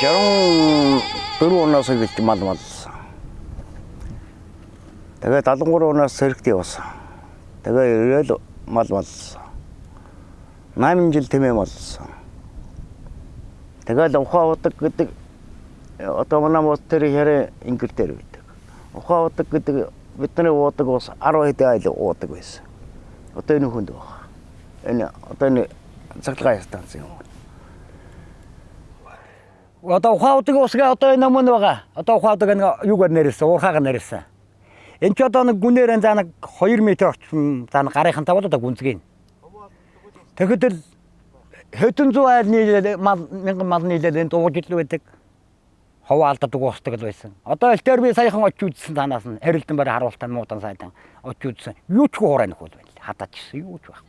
64 оноос эхэлж мал малсан. Тэгээ 73 оноос сэрэгт явсан. Тэгээ ирээл мал малсан. 8 жил тэмээ малсан. Тэгэл ухаан удаг гэдэг одоо манай мод тэр хэрэг ингэр дээр байдаг. Ухаан удаг гэдэг бидний уудаг ус 10 хэдэн айл уудаг байсан. Одоо энэ хүнд байна. Энэ одоо энэ цахилгаан станц юм. Одоо ухааудаг усгаа одоо энэ өмнө байгаа. Одоо ухааудаг нэг юугаар нэрсэн, уурхаагаар нэрсэн. Энд ч одоо нэг гүнээр заа нэг 2 м орчим заа гарынхан тавал одоо гүнзгий. Тэгэхэд л хэдэн зуун айлны мал мянган мал нийлээд энд ууж идэл байдаг. Ховоо алддаг уусдаг л байсан. Одоо элтээр би саяхан очиж үзсэн танаас нь харилдан барь харуултаа муудан сайдан очиж үзсэн. Юу ч хуурай нөхөл байна. Хадаач гисэн юу ч байхгүй.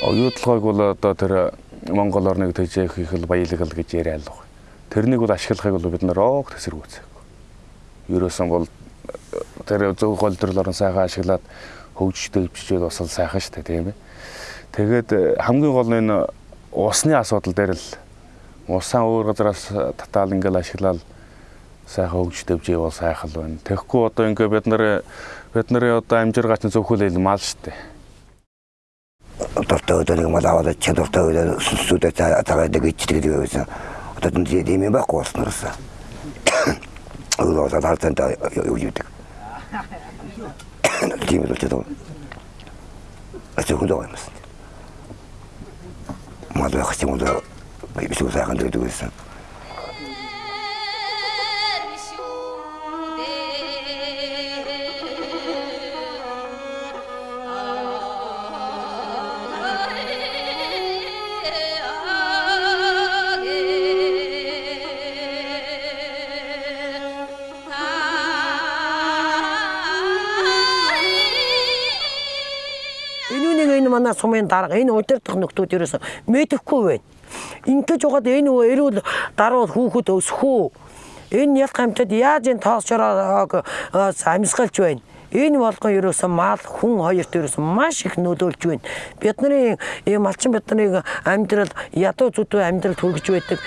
Оюутлогыг бол одоо тэр Монгол орныг төжөөх их л баялагал гэж яриад л байна. Тэрнийг бол ашиглахыг бол бид нэр оог төсөргөөцөө. Ерөөсөн бол тэр зөв гол төрөл орон сайхан ашиглаад хөгжиж дэвжижээд бас сайхан шүү дээ тийм ээ. Тэгээд хамгийн гол нь усны асуудал дээр л усаа өөр газараас татаал ингээл ашиглаад сайхан хөгжиж дэвжээ бол сайхан л байна. Тэгэхгүй одоо ингээ бид нар бид нарын одоо амжиргаач зөвхөлөл мал шүү дээ тофтоо деген малава да чен тофтоо да сусу да тага да гитчтик деген өзү отатын деме ба космоса уло за дартен да уютик деме да чето ачы худоймыз мадва хтимуда бису саган дегенсиң манай сумын дарга энэ удирдах нөхдүүд ерөөсө мэдэхгүй байна. Ингээд жоод энэ эрүүл даруул хүүхэд өсөх үү? Энэ ялх хамтад яаж энэ тоосчороо амьсгалж байна? Энэ болгон ерөөсөн мал хүн хоёрт ерөөсөн маш их нөлөөлж байна. Бидний ийм малчин бидний амьдрал ядуу зүдүү амьдрал хүргэж байдаг.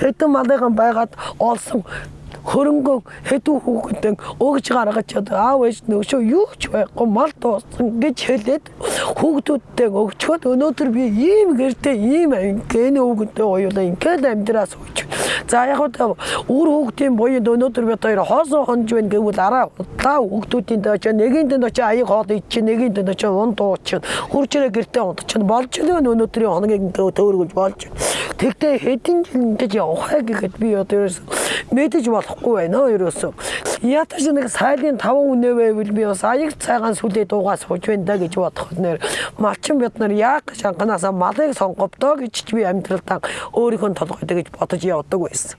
Хэдэн малыган байгаад олсон хөрөнгөө хэдүү хүүхэдэн өгж гаргаж одоо аав ээж нөөшөө юу ч байхгүй мал дууссан гэж хэлээд хүүхдүүдтэй өгчөөд өнөөдөр би ийм гэртээ ийм гэнэ хүүхэдтэй оюулаа ингээд амьдраас өгч. За яг уу үр хүүхдийн буянд өнөөдөр бид хоёр хоосон хонж байна гэвэл араа удаа хүүхдүүдийн дэвч нэгийн дэнд очи аяг хоол ич нэгийн дэнд очи ун дууч хурж ирээ гэртээ унтч болж л өнөөдрийн хоногийг төөргөж болж тэгтээ хэдэн жил ингэж явахаа гэхэд би одоо ерөөс мэдэж болохгүй байна ерөөсөө ятаж нэг сайлын 5 үнэ байвал би бас аяг цайгаан сүлээ дуугаас сууж байна да гэж бодох нэр малчин бид нар яг шанганаасаа малыг сонгохдоо гэж би амьдралдаа өөрийнхөө толгойд гэж бодож явдаг байсан.